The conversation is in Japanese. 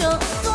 ちょっと